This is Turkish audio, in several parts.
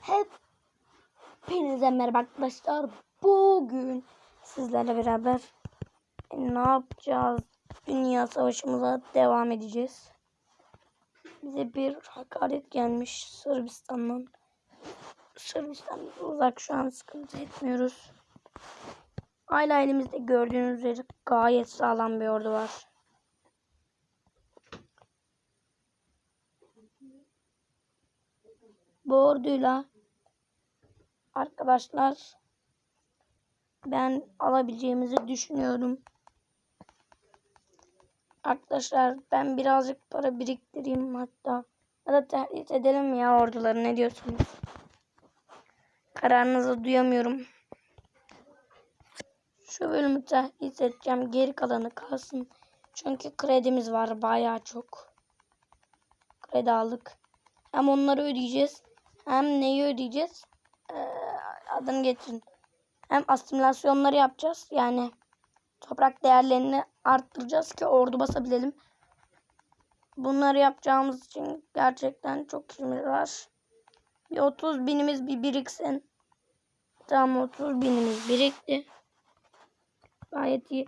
Hepinize merhaba arkadaşlar. Bugün sizlerle beraber ne yapacağız? Dünya savaşımıza devam edeceğiz. Bize bir hakaret gelmiş Sırbistan'dan. Sırbistan uzak şu an sıkıntı etmiyoruz. Hala elimizde gördüğünüz üzere gayet sağlam bir ordu var. Bu orduyla arkadaşlar ben alabileceğimizi düşünüyorum. Arkadaşlar ben birazcık para biriktireyim hatta ya da tehdit edelim ya orduları ne diyorsunuz? Kararınızı duyamıyorum. Şu bölümü tehdit edeceğim. Geri kalanı kalsın. Çünkü kredimiz var bayağı çok. Kredi aldık. Hem onları ödeyeceğiz. Hem neyi ödeyeceğiz? Ee, adını getirin. Hem asimilasyonları yapacağız. Yani toprak değerlerini arttıracağız ki ordu basabilelim. Bunları yapacağımız için gerçekten çok işimiz var. Bir 30 binimiz bir biriksin. Tamam 30 binimiz birikti. Gayet iyi.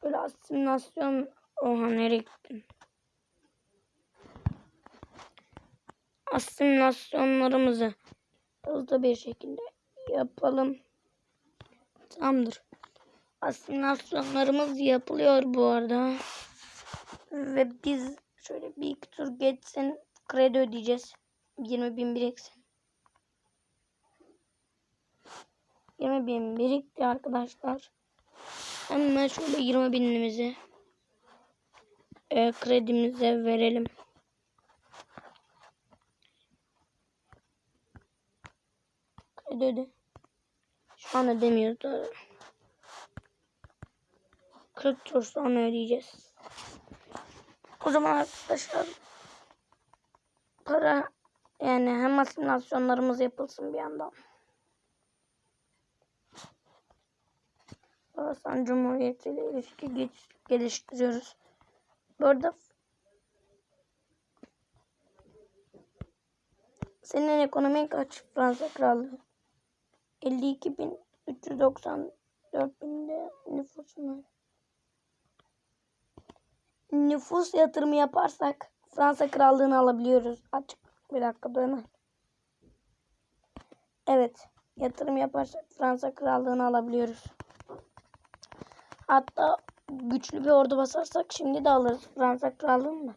Şöyle asimilasyon. Oha nereye gittin? Asimilasyonlarımızı hızlı bir şekilde yapalım. Tamamdır. Asimilasyonlarımız yapılıyor bu arada. Ve biz şöyle bir iki tur geçsin kredi ödeyeceğiz. 20 bin biriksin. 20 bin birikti arkadaşlar. Hemen şöyle 20 binimizi e, kredimize verelim. Kredi öde. Şu an ödemiyoruz da. 40 tur sonra ödeyeceğiz. O zaman arkadaşlar para yani hem asimilasyonlarımız yapılsın bir yandan. Horasan Cumhuriyeti ile ilişki geç, geliştiriyoruz. Bu arada senin ekonomin kaç Fransa Krallığı? 52.394 binde nüfusun var. Nüfus yatırımı yaparsak Fransa Krallığını alabiliyoruz. Açık bir dakika dönün. Evet. Yatırım yaparsak Fransa Krallığını alabiliyoruz. Hatta güçlü bir ordu basarsak şimdi de alırız Fransa Krallığını da.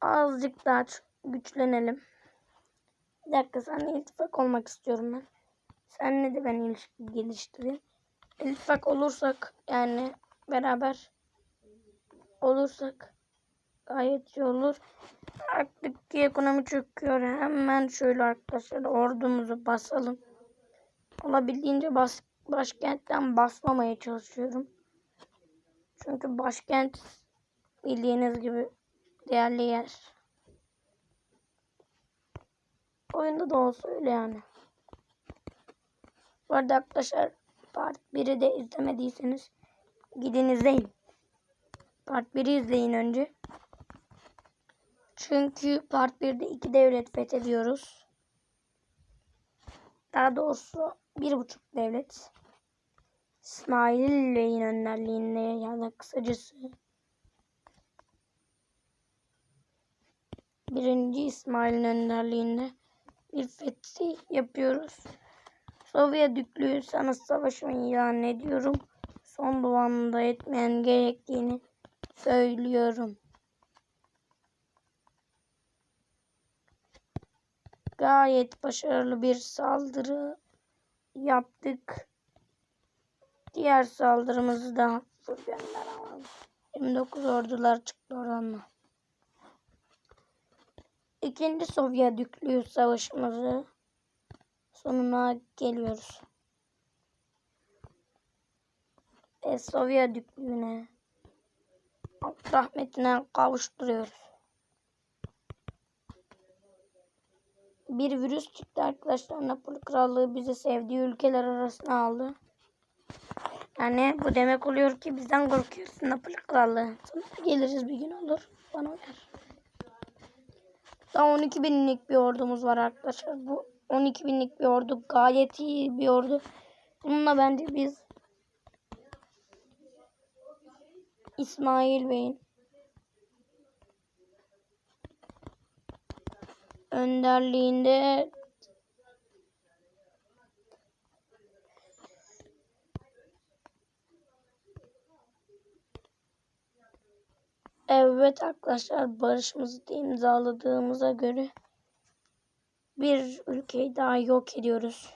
Azıcık daha güçlenelim. Bir dakika seninle iltifak olmak istiyorum ben. Seninle de ben ilişki geliştireyim. İltifak olursak yani beraber olursak gayet iyi olur. Artık ki ekonomi çöküyor. Hemen şöyle arkadaşlar ordumuzu basalım. Olabildiğince bas, başkentten basmamaya çalışıyorum. Çünkü başkent bildiğiniz gibi değerli yer. Oyunda da olsa öyle yani. Bu arada arkadaşlar part 1'i de izlemediyseniz gidin izleyin. Part 1'i izleyin önce. Çünkü part 1'de iki devlet fethediyoruz. Daha doğrusu bir buçuk devlet. İsmail Bey'in önderliğinde ya da kısacası birinci İsmail'in önderliğinde bir fethi yapıyoruz. Sovyet Düklüğü sana savaşımı ilan ediyorum. Son duanında etmeyen gerektiğini söylüyorum. Gayet başarılı bir saldırı yaptık. Diğer saldırımızı da gönderemem. 29 ordular çıktı oradan da. İkinci Sovyet Düklüğü savaşımızı sonuna geliyoruz. Ve Sovyet Düklüğü'ne rahmetine kavuşturuyoruz. Bir virüs çıktı arkadaşlar. Napoli Krallığı bizi sevdiği ülkeler arasına aldı. Yani bu demek oluyor ki bizden korkuyorsun Napoli Krallığı. Sonra geliriz bir gün olur. Bana uyar. Daha 12 binlik bir ordumuz var arkadaşlar. Bu 12 binlik bir ordu gayet iyi bir ordu. Bununla bence biz İsmail Bey'in önderliğinde Evet arkadaşlar barışımızı imzaladığımıza göre bir ülkeyi daha yok ediyoruz.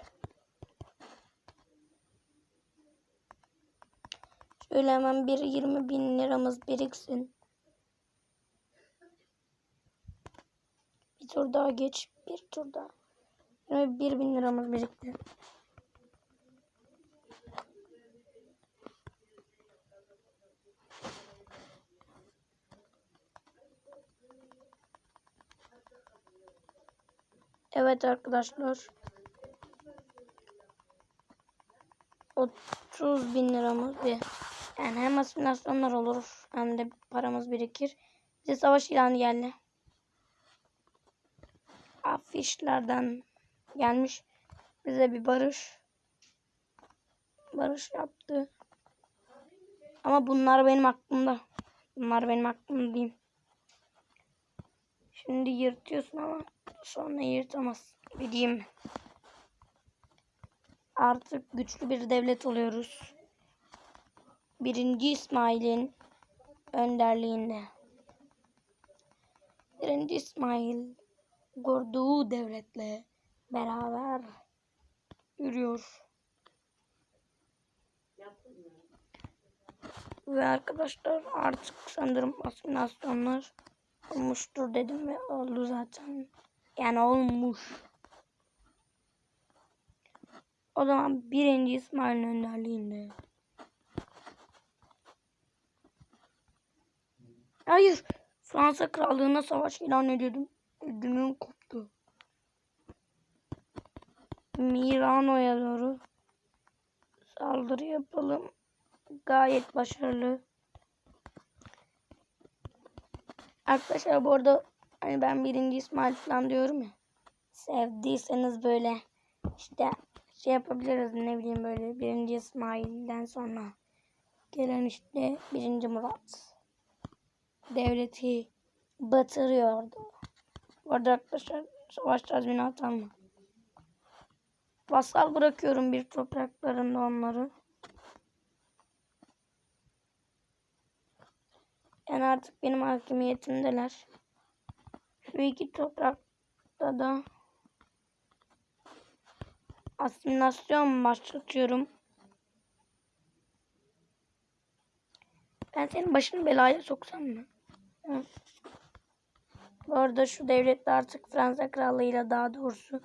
Şöyle hemen bir 20 bin liramız biriksin. Bir tur daha geç. Bir tur daha. 21 bin liramız birikti. Evet arkadaşlar. 30 bin liramız bir. Yani hem asimilasyonlar olur hem de paramız birikir. Bize savaş ilanı geldi. Afişlerden gelmiş. Bize bir barış. Barış yaptı. Ama bunlar benim aklımda. Bunlar benim aklımda diyeyim. Şimdi yırtıyorsun ama sonra yırtamaz. Bileyim. Artık güçlü bir devlet oluyoruz. Birinci İsmail'in önderliğinde. Birinci İsmail kurduğu devletle beraber yürüyor. Ve arkadaşlar artık sanırım asimilasyonlar olmuştur dedim ve oldu zaten. Yani olmuş. O zaman birinci İsmail'in önderliğinde. Hayır. Fransa krallığına savaş ilan ediyordum. Ödümüm koptu. Mirano'ya doğru saldırı yapalım. Gayet başarılı. Arkadaşlar bu arada hani ben birinci İsmail falan diyorum ya. Sevdiyseniz böyle işte şey yapabiliriz ne bileyim böyle birinci İsmail'den sonra gelen işte birinci Murat devleti batırıyordu. Bu arada arkadaşlar savaş tazminatı alma. Vasal bırakıyorum bir topraklarında onları. Yani artık benim hakimiyetimdeler. Şu iki toprakta da asimilasyon başlatıyorum. Ben senin başını belaya soksam mı? Hı. Bu arada şu devlette artık Fransa krallığıyla daha doğrusu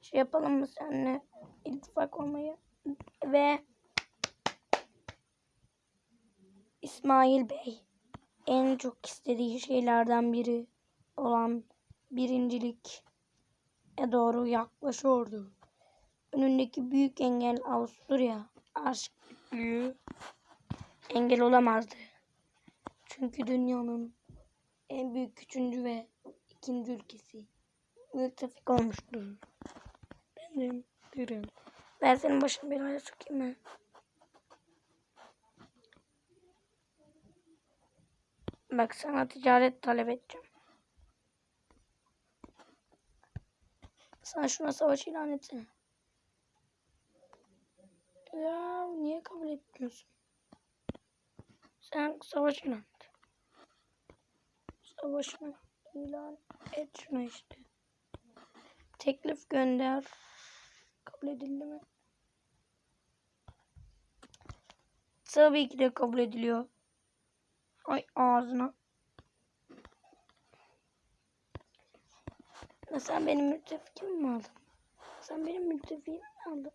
şey yapalım mı seninle ittifak olmayı ve İsmail Bey en çok istediği şeylerden biri olan birincilik e doğru yaklaşıyordu. Önündeki büyük engel Avusturya aşklığı engel olamazdı. Çünkü dünyanın en büyük üçüncü ve ikinci ülkesi müttefik olmuştur. Benim derim. Ben senin başını belaya sokayım mı? Bak sana ticaret talep edeceğim. Sen şuna savaş ilan etsene. Ya niye kabul etmiyorsun? Sen savaş ilan et. Savaşını ilan et şuna işte. Teklif gönder. Kabul edildi mi? Tabii ki de kabul ediliyor. Ay ağzına. Ya sen benim müttefikimi mi aldın? Sen benim müttefiğimi mi aldın?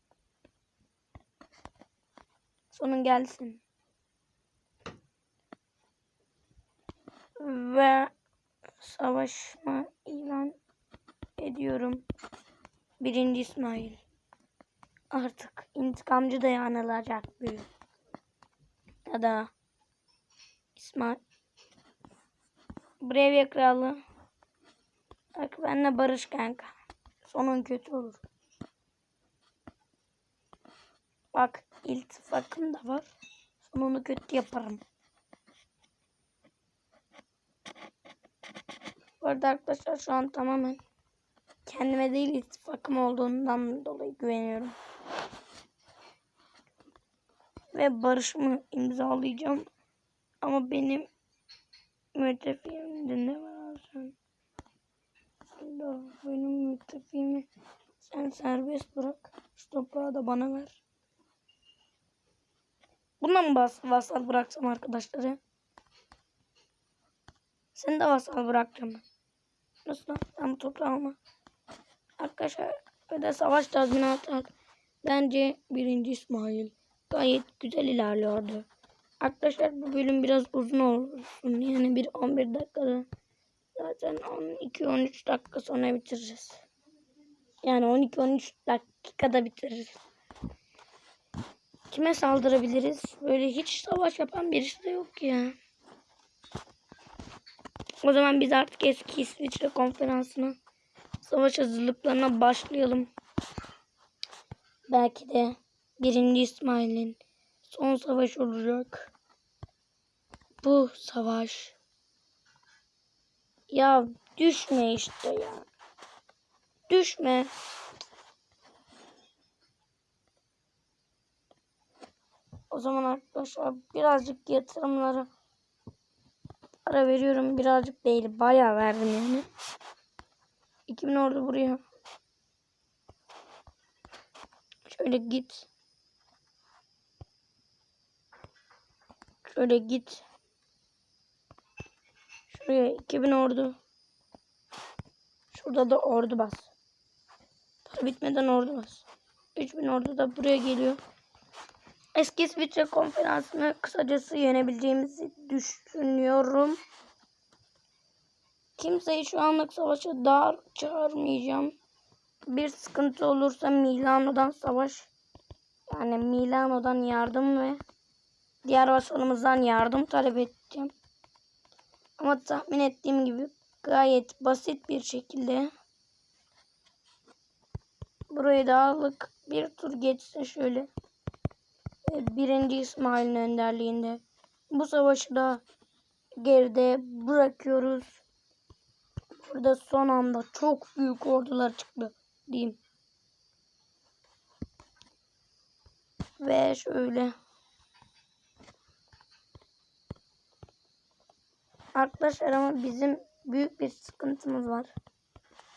Sonun gelsin. Ve savaşma ilan ediyorum. Birinci İsmail. Artık intikamcı dayanılacak bir. Ya da İsmail. Brevya kralı. Bak benimle barış kanka. Sonun kötü olur. Bak iltifakım da var. Sonunu kötü yaparım. Bu arada arkadaşlar şu an tamamen kendime değil iltifakım olduğundan dolayı güveniyorum. Ve barışımı imzalayacağım. Ama benim abi sen? Burada benim müttefiğimi sen serbest bırak. Şu toprağı da bana ver. Buna mı bas vasal bıraksam arkadaşları? Seni de vasal bırakacağım ben. Nasıl lan? Ben bu toprağı alma. Arkadaşlar öde savaş tazminatı. Bence birinci İsmail gayet güzel ilerliyordu. Arkadaşlar bu bölüm biraz uzun olsun. Yani bir 11 dakikada zaten 12-13 dakika sonra bitireceğiz. Yani 12-13 dakikada bitiririz. Kime saldırabiliriz? Böyle hiç savaş yapan birisi de yok ya. O zaman biz artık eski İsviçre konferansına savaş hazırlıklarına başlayalım. Belki de birinci İsmail'in son savaş olacak. Bu savaş. Ya düşme işte ya. Düşme. O zaman arkadaşlar birazcık yatırımlara para veriyorum. Birazcık değil. Bayağı verdim yani. 2000 ordu buraya. Şöyle git. Şöyle git. Şuraya 2000 ordu. Şurada da ordu bas. Para bitmeden ordu bas. 3000 ordu da buraya geliyor. Eski İsviçre konferansını kısacası yenebileceğimizi düşünüyorum. Kimseyi şu anlık savaşa dar çağırmayacağım. Bir sıkıntı olursa Milano'dan savaş yani Milano'dan yardım ve diğer vasalımızdan yardım talep edeceğim. Ama tahmin ettiğim gibi gayet basit bir şekilde burayı da aldık. Bir tur geçse şöyle. Birinci İsmail'in önderliğinde. Bu savaşı da geride bırakıyoruz. Burada son anda çok büyük ordular çıktı diyeyim. Ve şöyle. Arkadaşlar ama bizim büyük bir sıkıntımız var.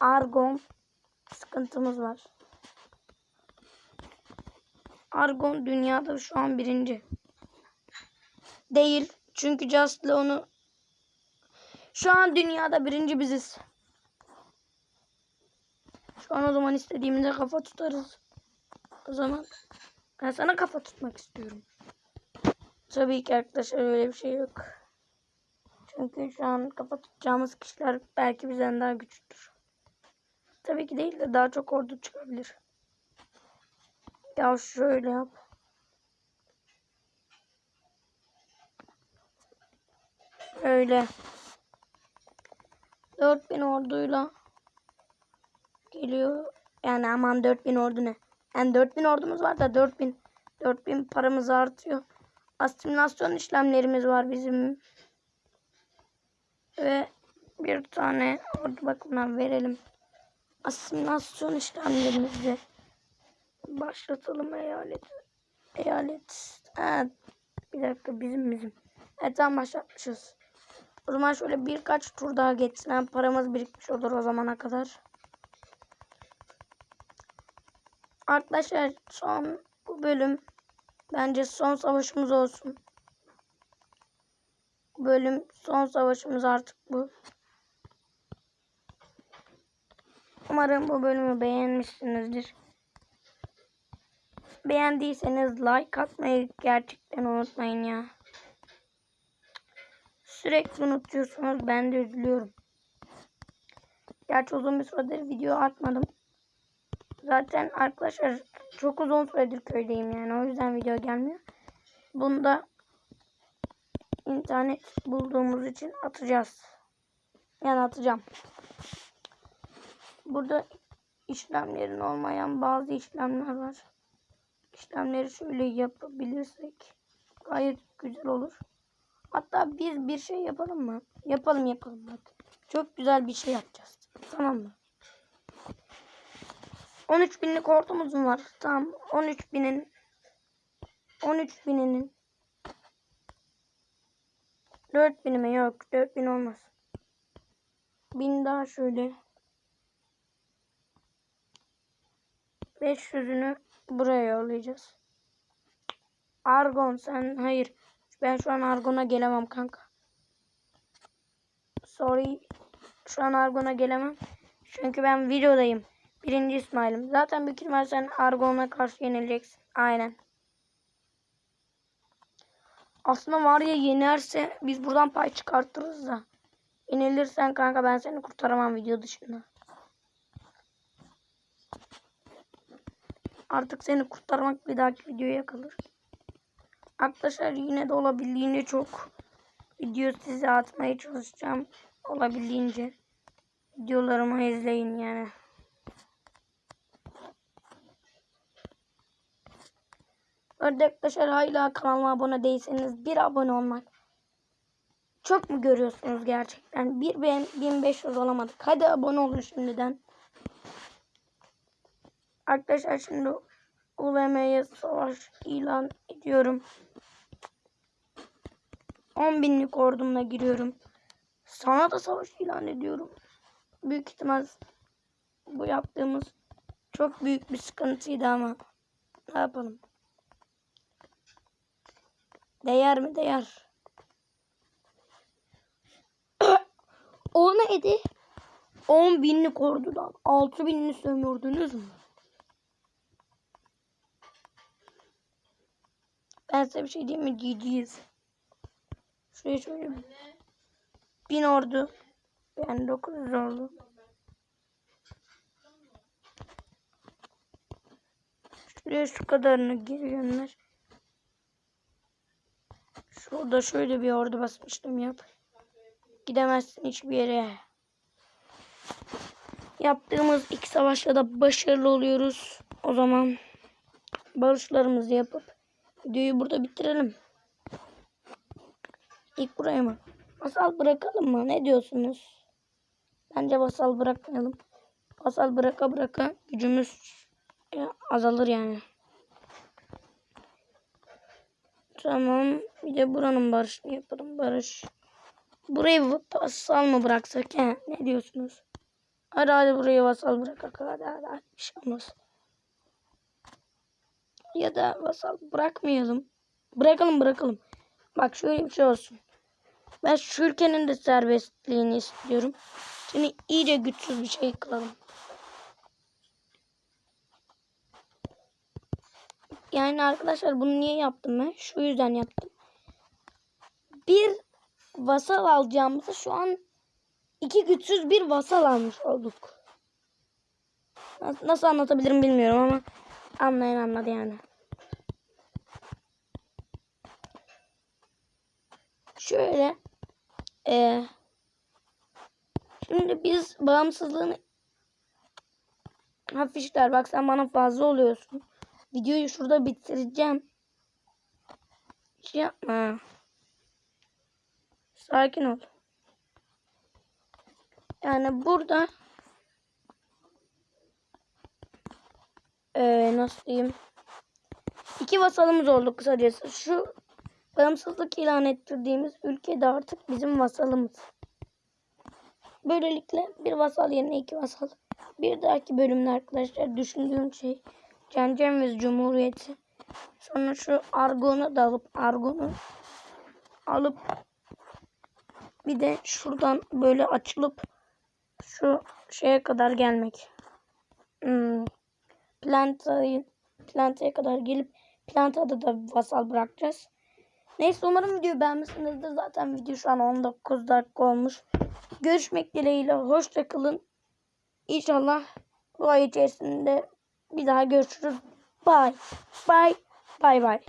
Argon sıkıntımız var. Argon dünyada şu an birinci. Değil. Çünkü Just'la onu şu an dünyada birinci biziz. Şu an o zaman istediğimizde kafa tutarız. O zaman ben sana kafa tutmak istiyorum. Tabii ki arkadaşlar öyle bir şey yok. Çünkü şu an kafa tutacağımız kişiler belki bizden daha güçlüdür. Tabii ki değil de daha çok ordu çıkabilir. Ya şöyle yap. Öyle. 4000 orduyla geliyor. Yani aman 4000 ordu ne? Yani 4000 ordumuz var da 4000 4000 paramız artıyor. Asimilasyon işlemlerimiz var bizim. Ve bir tane ordu bakımına verelim. Asimilasyon işlemlerimizi başlatalım eyalet. Eyalet. Evet. Bir dakika bizim bizim. Evet tamam başlatmışız. O zaman şöyle birkaç tur daha geçsin. Hem paramız birikmiş olur o zamana kadar. Arkadaşlar son bu bölüm bence son savaşımız olsun. Bölüm son savaşımız artık bu. Umarım bu bölümü beğenmişsinizdir. Beğendiyseniz like atmayı gerçekten unutmayın ya. Sürekli unutuyorsunuz. Ben de üzülüyorum. Gerçi uzun bir süredir video atmadım. Zaten arkadaşlar çok uzun süredir köydeyim yani. O yüzden video gelmiyor. Bunda internet bulduğumuz için atacağız. Yani atacağım. burada işlemlerin olmayan bazı işlemler var. İşlemleri şöyle yapabilirsek gayet güzel olur. Hatta biz bir şey yapalım mı? Yapalım yapalım bak. Çok güzel bir şey yapacağız. Tamam mı? 13 binlik hortumuzum var. Tamam. 13 binin 13 bininin 4 binime yok. 4 bin olmaz. Bin daha şöyle. 500'ünü buraya yollayacağız. Argon sen hayır. Ben şu an Argon'a gelemem kanka. Sorry. Şu an Argon'a gelemem. Çünkü ben videodayım. Birinci İsmail'im. Zaten büyük ihtimal sen Argon'a karşı yenileceksin. Aynen. Aslında var ya yenerse biz buradan pay çıkartırız da. Yenilirsen kanka ben seni kurtaramam video dışında. Artık seni kurtarmak bir dahaki videoya kalır. Arkadaşlar yine de olabildiğince çok video size atmaya çalışacağım. Olabildiğince videolarımı izleyin yani. Arkadaşlar hala kanalıma abone değilseniz bir abone olmak. Çok mu görüyorsunuz gerçekten? Bir ben 1500 olamadık. Hadi abone olun şimdiden. Arkadaşlar şimdi ULM'ye savaş ilan ediyorum. 10 binlik ordumla giriyorum. Sana da savaş ilan ediyorum. Büyük ihtimal bu yaptığımız çok büyük bir sıkıntıydı ama ne yapalım. Değer mi? Değer. o neydi? 10 binlik ordudan 6 binini sömürdünüz mü? Ben size bir şey diyeyim mi? GG'yiz. Şuraya şöyle bin ordu. Yani 900 oldu. Şuraya şu kadarını gönder. Şurada şöyle bir ordu basmıştım yap. Gidemezsin hiçbir yere. Yaptığımız iki savaşta da başarılı oluyoruz. O zaman barışlarımızı yapıp videoyu burada bitirelim. İlk buraya mı? Masal bırakalım mı? Ne diyorsunuz? Bence basal bırakmayalım. Basal bıraka bıraka gücümüz azalır yani. Tamam. Bir de buranın barışını yapalım. Barış. Burayı vasal mı bıraksak he? Ne diyorsunuz? Hadi hadi burayı vasal bırakak. Hadi hadi, hadi. Bir şey olmaz. Ya da vasal bırakmayalım. Bırakalım bırakalım. Bak şöyle bir şey olsun. Ben şu ülkenin de serbestliğini istiyorum. Seni iyice güçsüz bir şey kılalım. Yani arkadaşlar bunu niye yaptım ben? Şu yüzden yaptım. Bir vasal alacağımızı şu an iki güçsüz bir vasal almış olduk. Nasıl anlatabilirim bilmiyorum ama anlayan anladı yani. Şöyle e, şimdi biz bağımsızlığını hafifler bak sen bana fazla oluyorsun. Videoyu şurada bitireceğim. Hiç yapma. Sakin ol. Yani burada ee, nasıl diyeyim? İki vasalımız oldu kısacası. Şu bağımsızlık ilan ettirdiğimiz ülke de artık bizim vasalımız. Böylelikle bir vasal yerine iki vasal. Bir dahaki bölümde arkadaşlar düşündüğüm şey Cencemiz Cumhuriyeti. Sonra şu argonu da alıp argonu alıp bir de şuradan böyle açılıp şu şeye kadar gelmek. Hmm. Plantayı plantaya kadar gelip plantada da vasal bırakacağız. Neyse umarım videoyu beğenmişsinizdir. Zaten video şu an 19 dakika olmuş. Görüşmek dileğiyle. Hoşçakalın. İnşallah bu ay içerisinde bir daha görüşürüz. Bye. Bye. Bye bye.